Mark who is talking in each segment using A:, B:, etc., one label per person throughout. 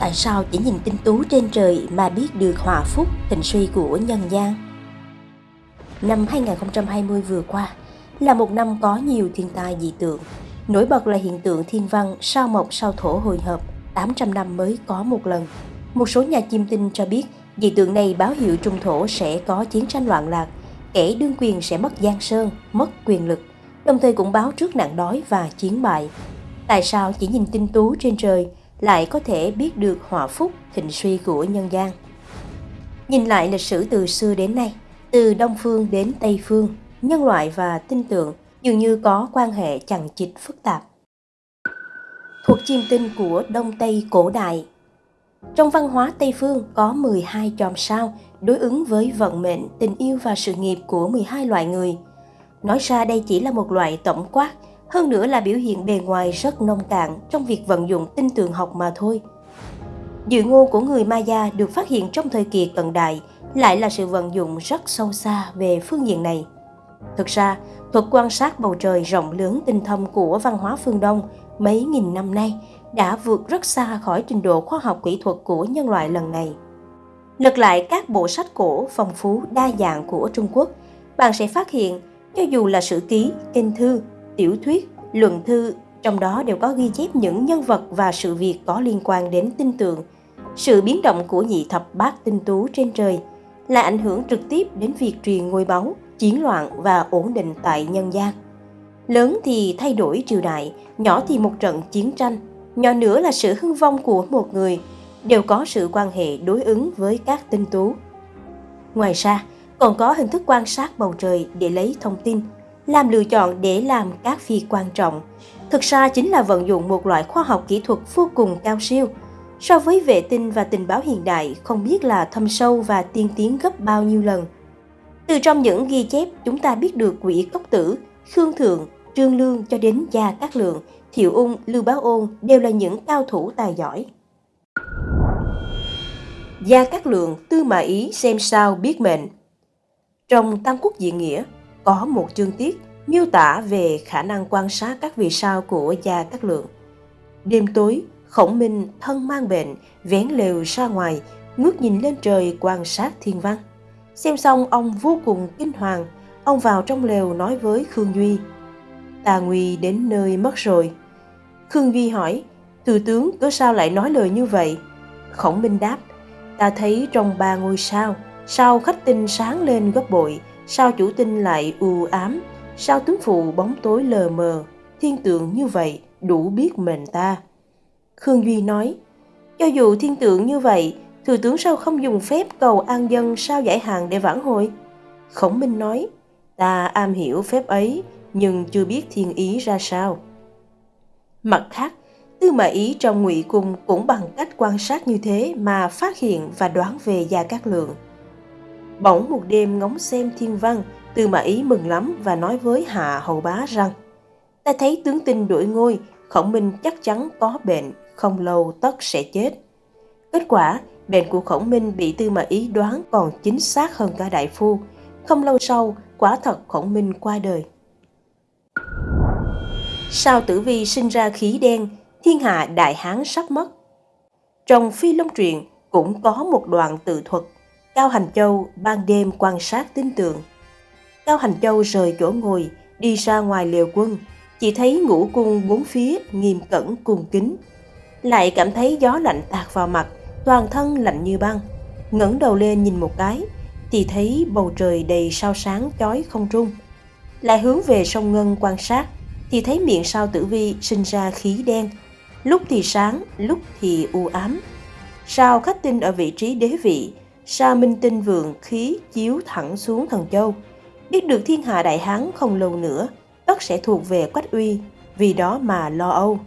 A: Tại sao chỉ nhìn tinh tú trên trời mà biết được hòa phúc, thịnh suy của nhân gian? Năm 2020 vừa qua là một năm có nhiều thiên tai dị tượng. Nổi bật là hiện tượng thiên văn sao mộc sao thổ hồi hợp, 800 năm mới có một lần. Một số nhà chiêm tinh cho biết dị tượng này báo hiệu trung thổ sẽ có chiến tranh loạn lạc, kẻ đương quyền sẽ mất giang sơn, mất quyền lực, đồng thời cũng báo trước nạn đói và chiến bại. Tại sao chỉ nhìn tinh tú trên trời lại có thể biết được họa phúc thịnh suy của nhân gian. Nhìn lại lịch sử từ xưa đến nay, từ Đông Phương đến Tây Phương, nhân loại và tinh tượng dường như có quan hệ chằng chịt phức tạp. Thuộc chiêm tinh của Đông Tây cổ đại Trong văn hóa Tây Phương có 12 chòm sao đối ứng với vận mệnh, tình yêu và sự nghiệp của 12 loại người. Nói ra đây chỉ là một loại tổng quát hơn nữa là biểu hiện bề ngoài rất nông cạn trong việc vận dụng tinh tường học mà thôi. Dự ngôn của người Maya được phát hiện trong thời kỳ cận đại lại là sự vận dụng rất sâu xa về phương diện này. Thực ra, thuật quan sát bầu trời rộng lớn tinh thâm của văn hóa phương Đông mấy nghìn năm nay đã vượt rất xa khỏi trình độ khoa học kỹ thuật của nhân loại lần này. Lật lại các bộ sách cổ phong phú đa dạng của Trung Quốc, bạn sẽ phát hiện cho dù là sử ký, kinh thư, tiểu thuyết, luận thư, trong đó đều có ghi chép những nhân vật và sự việc có liên quan đến tinh tượng. Sự biến động của nhị thập bát tinh tú trên trời là ảnh hưởng trực tiếp đến việc truyền ngôi báu, chiến loạn và ổn định tại nhân gian. Lớn thì thay đổi triều đại, nhỏ thì một trận chiến tranh, nhỏ nữa là sự hưng vong của một người, đều có sự quan hệ đối ứng với các tinh tú. Ngoài ra, còn có hình thức quan sát bầu trời để lấy thông tin làm lựa chọn để làm các việc quan trọng, thực ra chính là vận dụng một loại khoa học kỹ thuật vô cùng cao siêu. So với vệ tinh và tình báo hiện đại không biết là thâm sâu và tiên tiến gấp bao nhiêu lần. Từ trong những ghi chép, chúng ta biết được quỷ cốc tử, Khương Thượng, Trương Lương cho đến Gia Cát Lượng, Thiệu Ung, Lưu báo Ôn đều là những cao thủ tài giỏi. Gia Cát Lượng, Tư Mã Ý xem sao biết mệnh Trong Tam Quốc Diện Nghĩa, có một chương tiết miêu tả về khả năng quan sát các vì sao của Gia Cát Lượng. Đêm tối, Khổng Minh thân mang bệnh, vén lều ra ngoài, ngước nhìn lên trời quan sát thiên văn. Xem xong ông vô cùng kinh hoàng, ông vào trong lều nói với Khương Duy. Tà Nguy đến nơi mất rồi. Khương Duy hỏi, Thừa tướng cớ sao lại nói lời như vậy? Khổng Minh đáp, ta thấy trong ba ngôi sao, sao khách tinh sáng lên gấp bội, sao chủ tinh lại u ám, sao tướng phụ bóng tối lờ mờ, thiên tượng như vậy đủ biết mệnh ta. Khương Duy nói, cho dù thiên tượng như vậy, thừa tướng sao không dùng phép cầu an dân sao giải hàng để vãn hồi? Khổng Minh nói, ta am hiểu phép ấy, nhưng chưa biết thiên ý ra sao. Mặt khác, Tư Mã Ý trong ngụy cung cũng bằng cách quan sát như thế mà phát hiện và đoán về Gia Cát Lượng – Bỗng một đêm ngóng xem thiên văn, Tư Mã Ý mừng lắm và nói với Hạ Hầu Bá rằng Ta thấy tướng tinh đuổi ngôi, khổng minh chắc chắn có bệnh, không lâu tất sẽ chết. Kết quả, bệnh của khổng minh bị Tư Mã Ý đoán còn chính xác hơn cả đại phu. Không lâu sau, quả thật khổng minh qua đời. Sao tử vi sinh ra khí đen, thiên hạ đại hán sắp mất. Trong phi long truyện cũng có một đoạn tự thuật Cao Hành Châu ban đêm quan sát tin tượng. Cao Hành Châu rời chỗ ngồi, đi ra ngoài liều quân, chỉ thấy ngũ cung bốn phía nghiêm cẩn cung kính. Lại cảm thấy gió lạnh tạt vào mặt, toàn thân lạnh như băng. ngẩng đầu lên nhìn một cái, thì thấy bầu trời đầy sao sáng chói không trung. Lại hướng về sông Ngân quan sát, thì thấy miệng sao tử vi sinh ra khí đen, lúc thì sáng, lúc thì u ám. Sao khách tinh ở vị trí đế vị, Sa Minh Tinh vượng khí chiếu thẳng xuống thần châu. Biết được thiên hạ đại hán không lâu nữa, tất sẽ thuộc về Quách Uy, vì đó mà lo âu.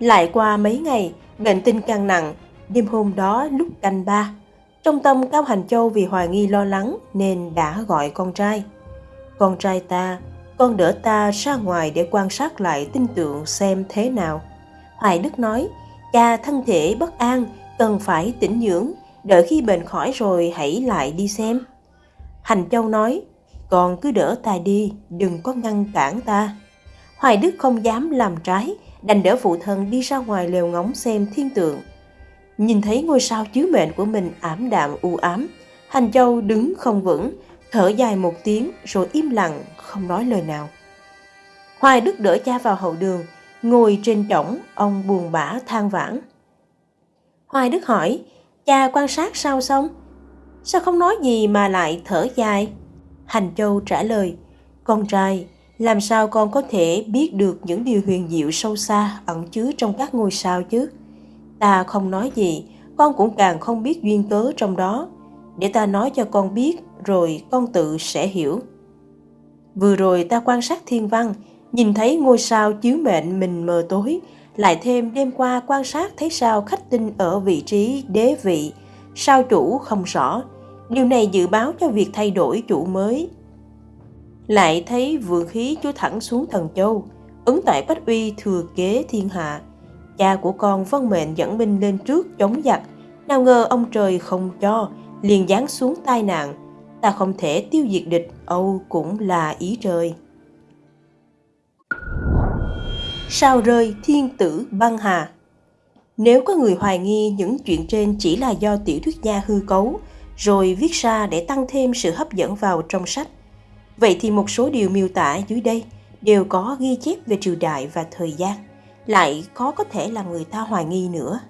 A: Lại qua mấy ngày, bệnh tinh càng nặng, đêm hôm đó lúc canh ba. Trong tâm Cao Hành Châu vì hoài nghi lo lắng nên đã gọi con trai. Con trai ta, con đỡ ta ra ngoài để quan sát lại tinh tượng xem thế nào. Hoài Đức nói, cha thân thể bất an cần phải tĩnh dưỡng, đợi khi bệnh khỏi rồi hãy lại đi xem. Hành Châu nói, còn cứ đỡ ta đi, đừng có ngăn cản ta. Hoài Đức không dám làm trái, đành đỡ phụ thân đi ra ngoài lều ngóng xem thiên tượng. Nhìn thấy ngôi sao chiếu mệnh của mình ảm đạm u ám, Hành Châu đứng không vững, thở dài một tiếng rồi im lặng, không nói lời nào. Hoài Đức đỡ cha vào hậu đường, ngồi trên trỏng, ông buồn bã than vãn. Hoài Đức hỏi, cha quan sát sao xong? Sao không nói gì mà lại thở dài? Hành Châu trả lời, con trai, làm sao con có thể biết được những điều huyền diệu sâu xa ẩn chứa trong các ngôi sao chứ? Ta không nói gì, con cũng càng không biết duyên cớ trong đó. Để ta nói cho con biết, rồi con tự sẽ hiểu. Vừa rồi ta quan sát thiên văn, nhìn thấy ngôi sao chiếu mệnh mình mờ tối, lại thêm đêm qua quan sát thấy sao khách tinh ở vị trí đế vị, sao chủ không rõ. Điều này dự báo cho việc thay đổi chủ mới. Lại thấy vượng khí chúa thẳng xuống thần châu, ứng tại Bách Uy thừa kế thiên hạ. Cha của con vân mệnh dẫn binh lên trước chống giặc, nào ngờ ông trời không cho, liền giáng xuống tai nạn. Ta không thể tiêu diệt địch, Âu cũng là ý trời. Sao rơi thiên tử băng hà Nếu có người hoài nghi những chuyện trên chỉ là do tiểu thuyết gia hư cấu, rồi viết ra để tăng thêm sự hấp dẫn vào trong sách, vậy thì một số điều miêu tả dưới đây đều có ghi chép về triều đại và thời gian, lại khó có thể làm người ta hoài nghi nữa.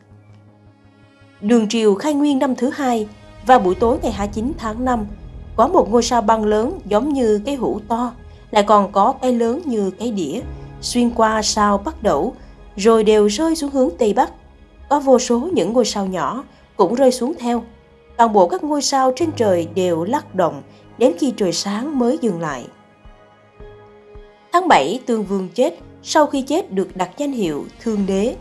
A: Đường triều khai nguyên năm thứ hai, vào buổi tối ngày 29 tháng 5, có một ngôi sao băng lớn giống như cái hũ to, lại còn có cái lớn như cái đĩa, xuyên qua sao bắt đầu, rồi đều rơi xuống hướng Tây Bắc. Có vô số những ngôi sao nhỏ cũng rơi xuống theo. Toàn bộ các ngôi sao trên trời đều lắc động đến khi trời sáng mới dừng lại. Tháng 7, Tương Vương chết, sau khi chết được đặt danh hiệu Thương Đế.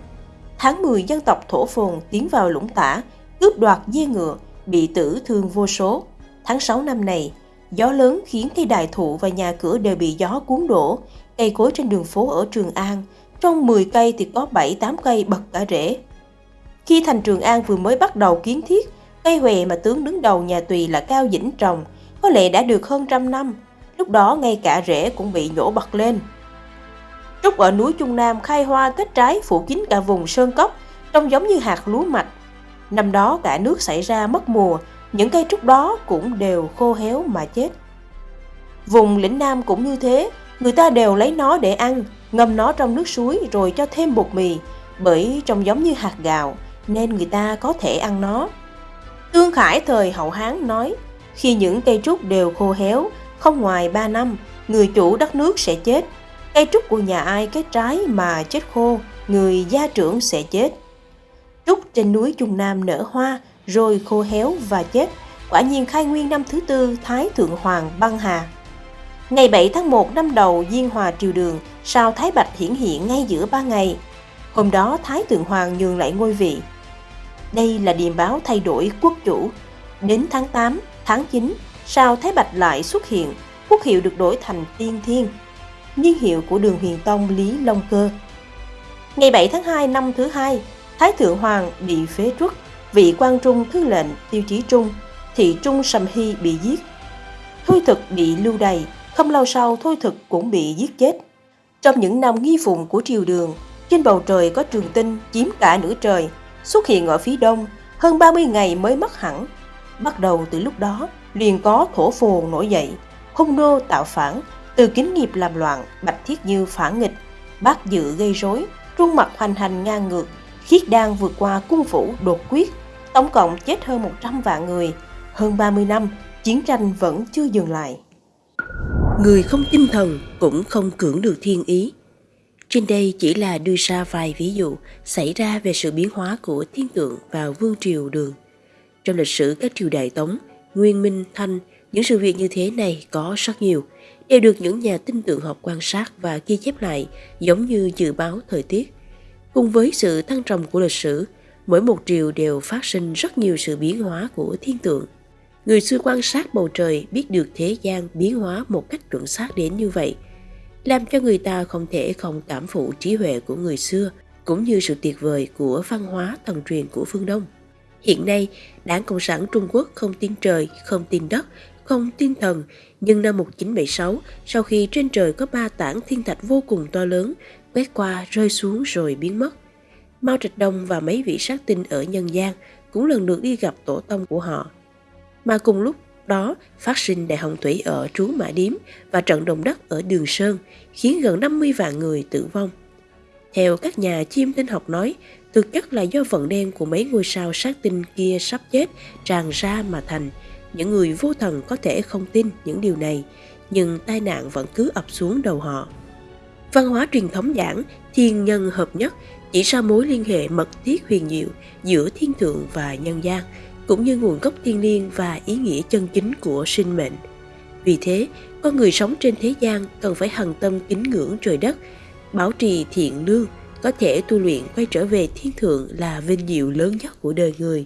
A: Tháng 10, dân tộc Thổ Phồn tiến vào lũng tả, cướp đoạt dê ngựa, bị tử thương vô số. Tháng 6 năm này, gió lớn khiến cây đại thụ và nhà cửa đều bị gió cuốn đổ, cây cối trên đường phố ở Trường An, trong 10 cây thì có 7-8 cây bật cả rễ. Khi thành Trường An vừa mới bắt đầu kiến thiết, cây huệ mà tướng đứng đầu nhà Tùy là Cao Dĩnh trồng, có lẽ đã được hơn trăm năm, lúc đó ngay cả rễ cũng bị nhổ bật lên. Trúc ở núi Trung Nam khai hoa kết trái phủ kín cả vùng sơn cốc, trông giống như hạt lúa mạch. Năm đó cả nước xảy ra mất mùa, những cây trúc đó cũng đều khô héo mà chết. Vùng lĩnh Nam cũng như thế, người ta đều lấy nó để ăn, ngâm nó trong nước suối rồi cho thêm bột mì, bởi trông giống như hạt gạo nên người ta có thể ăn nó. Tương Khải thời hậu Hán nói, khi những cây trúc đều khô héo, không ngoài 3 năm, người chủ đất nước sẽ chết. Cây trúc của nhà ai kết trái mà chết khô, người gia trưởng sẽ chết. Trúc trên núi Trung Nam nở hoa, rồi khô héo và chết. Quả nhiên khai nguyên năm thứ tư Thái Thượng Hoàng băng hà. Ngày 7 tháng 1 năm đầu Diên Hòa Triều Đường, sao Thái Bạch hiển hiện ngay giữa ba ngày. Hôm đó Thái Thượng Hoàng nhường lại ngôi vị. Đây là điềm báo thay đổi quốc chủ. Đến tháng 8, tháng 9, sao Thái Bạch lại xuất hiện, quốc hiệu được đổi thành Tiên Thiên, niên hiệu của đường huyền tông Lý Long Cơ. Ngày 7 tháng 2 năm thứ hai, Thái Thượng Hoàng bị phế truất, vị quan trung thư lệnh tiêu chí trung, thị trung Sầm Hy bị giết. Thôi thực bị lưu đày, không lâu sau Thôi thực cũng bị giết chết. Trong những năm nghi phụng của triều đường, trên bầu trời có trường tinh chiếm cả nửa trời, xuất hiện ở phía đông, hơn 30 ngày mới mất hẳn. Bắt đầu từ lúc đó, liền có thổ phồn nổi dậy, hung nô tạo phản, từ kính nghiệp làm loạn, bạch thiết như phản nghịch, bác dự gây rối, trung mặt hoành hành ngang ngược, khiết đan vượt qua cung phủ đột quyết, tổng cộng chết hơn 100 vạn người, hơn 30 năm, chiến tranh vẫn chưa dừng lại. Người không tinh thần cũng không cưỡng được thiên ý. Trên đây chỉ là đưa ra vài ví dụ xảy ra về sự biến hóa của thiên tượng vào vương triều đường. Trong lịch sử các triều đại Tống, Nguyên Minh, Thanh, những sự việc như thế này có rất nhiều, đều được những nhà tin tượng học quan sát và ghi chép lại giống như dự báo thời tiết. Cùng với sự thăng trầm của lịch sử, mỗi một triều đều phát sinh rất nhiều sự biến hóa của thiên tượng. Người xưa quan sát bầu trời biết được thế gian biến hóa một cách chuẩn xác đến như vậy, làm cho người ta không thể không cảm phụ trí huệ của người xưa, cũng như sự tuyệt vời của văn hóa thần truyền của phương Đông. Hiện nay, Đảng Cộng sản Trung Quốc không tin trời, không tin đất, không tin thần, nhưng năm 1976, sau khi trên trời có ba tảng thiên thạch vô cùng to lớn,
B: quét qua rơi xuống rồi biến mất. Mao Trạch Đông và mấy vị sát tinh ở nhân gian cũng lần lượt đi gặp tổ tông của họ. Mà cùng lúc lúc đó phát sinh đại hồng thủy ở Trú Mã Điếm và trận động đất ở Đường Sơn khiến gần 50 vạn người tử vong. Theo các nhà chiêm tinh học nói, thực chất là do vận đen của mấy ngôi sao sát tinh kia sắp chết tràn ra mà thành. Những người vô thần có thể không tin những điều này, nhưng tai nạn vẫn cứ ập xuống đầu họ. Văn hóa truyền thống giảng thiên nhân hợp nhất chỉ ra mối liên hệ mật thiết huyền diệu giữa thiên thượng và nhân gian, cũng như nguồn gốc thiên liêng và ý nghĩa chân chính của sinh mệnh. Vì thế, con người sống trên thế gian cần phải hằng tâm kính ngưỡng trời đất, bảo trì thiện lương, có thể tu luyện quay trở về thiên thượng là vinh diệu lớn nhất của đời người.